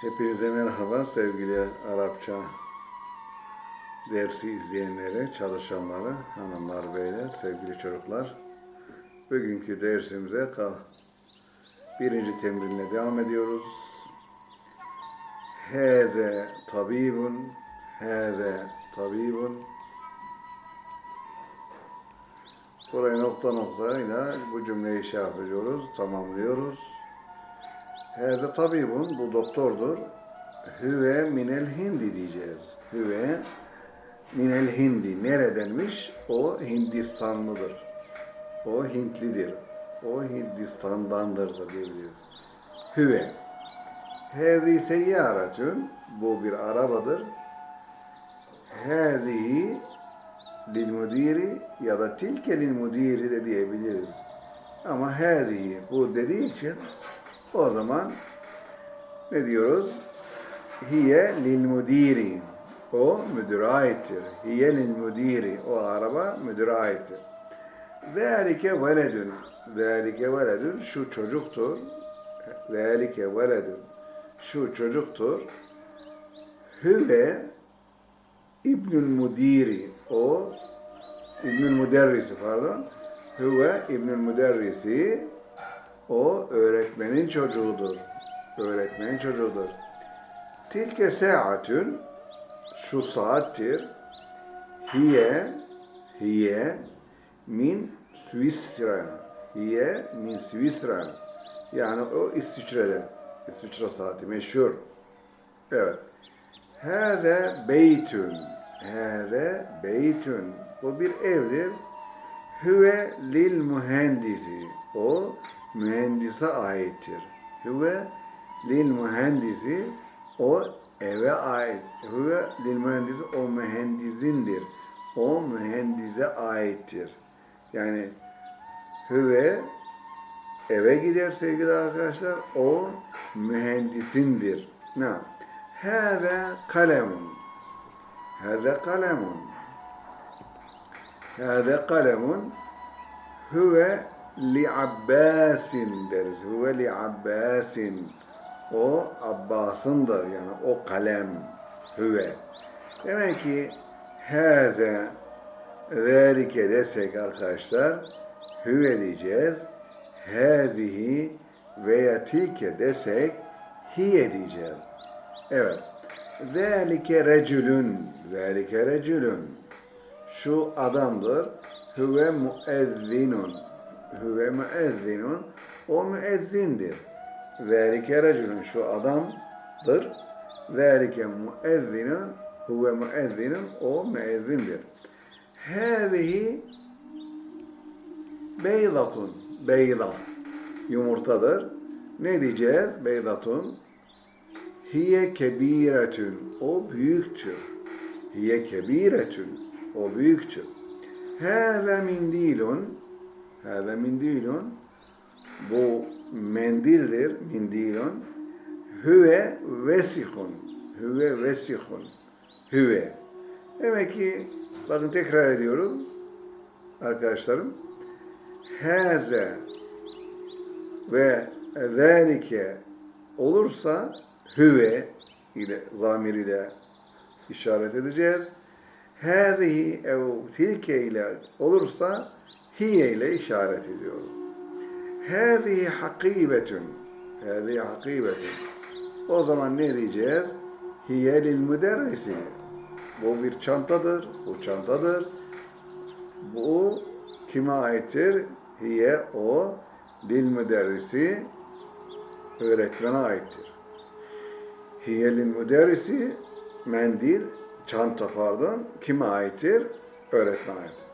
Hepinize merhaba sevgili Arapça dersi izleyenleri, çalışanları, hanımlar, beyler, sevgili çocuklar. Bugünkü dersimize birinci temrinle devam ediyoruz. Heze tabibun, heze tabibun. Burayı nokta noktayla bu cümleyi şey yapıyoruz, tamamlıyoruz. Hâze tabibun, bu doktordur. Hüve minel hindi diyeceğiz. Hüve minel hindi. Neredenmiş? O Hindistanlıdır. O Hintlidir. O Hindistan'dandır da diyebiliriz. Hüve. Hâzi seyyaratun, bu bir arabadır. Hâzihi lil müdiri ya da tilke lil müdiri de diyebiliriz. Ama hâzihi bu dediği için o zaman ne diyoruz? Hiye lil müdiri. O müdüre aittir. Hiye lil müdiri. O araba müdüre aittir. Zalike veledün. Zalike veledün. Şu çocuktur. Zalike veledün. Şu çocuktur. Hüve İbnül Müdiri. O İbnül Müderrisi pardon. Hüve İbnül Müderrisi o öğretmenin çocuğudur. Öğretmenin çocuğudur. Tilke saatün şu saattir. Hiye hiye min Swisra. Hiye min Swisra. Yani o İsviçre'den. İsviçre saati meşhur. Evet. Hâze beytün. Hâze beytün. Bu bir evdir. Hüve lil mühendisi. O mühendise aittir. Hüve lil mühendisi. O eve ait. Hüve lil mühendisi. O mühendisindir. O mühendise aittir. Yani hüve eve gider sevgili arkadaşlar. O mühendisindir. Ne? Hâve kalemun. Hâve kalemun. Hâve kalemun. Hüve li Abbasin deriz. Hüve li Abbasin. O Abbas'ındır yani o kalem. Hüve. Demek ki hâze zâlike desek arkadaşlar hüve diyeceğiz. Hâzihi veya tilke desek hiye diyeceğiz. Evet. Zâlike recülün. Zâlike recülün. Şu adamdır. Hüve müezzinun. Hüve müezzinun. O müezzindir. Zâlike recülün. Şu adamdır. Zâlike müezzinun. Hüve müezzinun. O müezzindir. Hâzihi beylatun. Beylat. Yumurtadır. Ne diyeceğiz? Beylatun. Hiye kebiretün. O büyüktür. Hiye kebiretün. O büyüktür. Hâve mindilun. Hâve mindilun. Bu mendildir. Mindilun. Hüve vesihun. Hüve vesihun. Hüve. Demek ki bakın tekrar ediyorum arkadaşlarım. Haze ve zâlike olursa hüve ile zamir ile işaret edeceğiz. Hâzihi ev tilke ile olursa hiye ile işaret ediyoruz. Hâzihi hakibetün. Hâzihi hakibetün. O zaman ne diyeceğiz? Hiye lil müderrisi. Bu bir çantadır. Bu çantadır. Bu kime aittir? Hiye o lil müderrisi öğretmene aittir. Hiyelin müderrisi mendil, çanta pardon, kime aittir? Öğretmene aittir.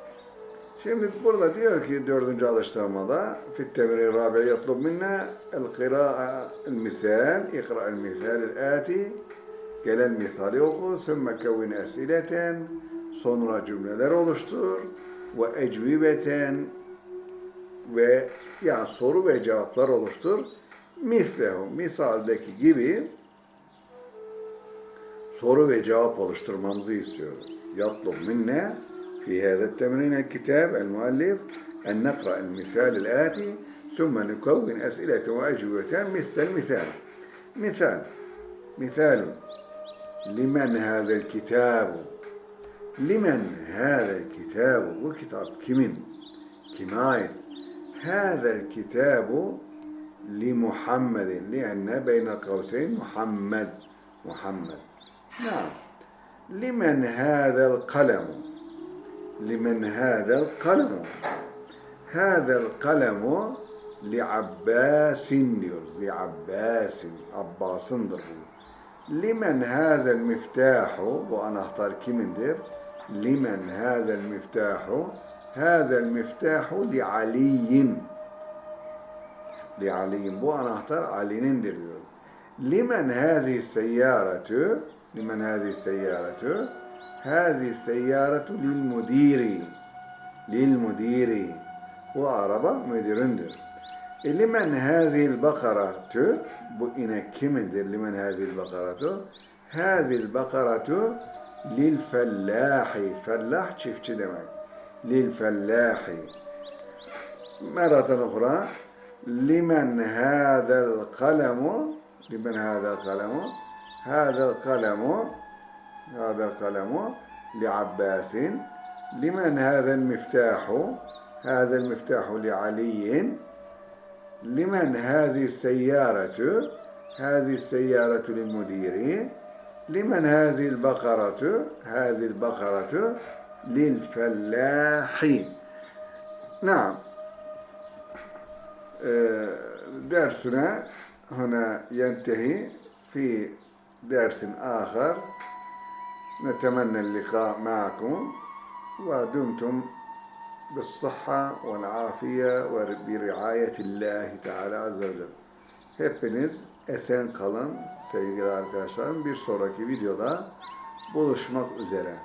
Şimdi burada diyor ki dördüncü alıştırmada fit temri rabi yatlub minna el kıra'a el misal ikra el misal el ati. Gelen misali oku sümme kevin esileten. Sonra cümleler oluştur. Ve ecvibeten. Ve yani soru ve cevaplar oluştur. Mislehu, misaldeki gibi soru ve cevap oluşturmamızı istiyoruz. Yatlub minne في هذا التمرين الكتاب المؤلف أن نقرأ المثال الآتي ثم نكون أسئلة وأجوبة مثل المثال. مثال. مثال. لمن هذا الكتاب؟ لمن هذا الكتاب kimin kime ait هذا الكتاب لمحمد. لأن بين قوسين محمد. محمد. نعم. لمن هذا القلم؟ limen hâzel kalemu. Hâzel kalemu li Abbasin diyoruz. Li Abbasin. Abbas'ındır bu. Limen hâzel miftahu. Bu anahtar kimindir? Limen hâzel miftahu. Hâzel miftahu li Aliyin. Li Aliyin. Bu anahtar Ali'nindir diyor. Limen hâzihi seyyaretü. Limen hâzihi seyyaretü. هذه السيارة للمدير. للمدير. وعربة مديرندر لمن هذه البقرة؟ بو إنا كمدر لمن هذه البقرة؟ هذه البقرة للفلاح. فلاح شيف دمك للفلاح. مرة أخرى. لمن هذا القلم؟ لمن هذا القلم, هذا القلم هذا القلم لعباس. لمن هذا المفتاح؟ هذا المفتاح لعلي. لمن هذه السيارة؟ هذه السيارة للمدير. لمن هذه البقرة؟ هذه البقرة للفلاح. نعم. آه، درسنا هنا ينتهي في درس آخر. نتمنى اللقاء معكم ودمتم بالصحة والعافية وبرعاية الله Teala Azze ve Celle. Hepiniz esen kalın sevgili arkadaşlarım. Bir sonraki videoda buluşmak üzere.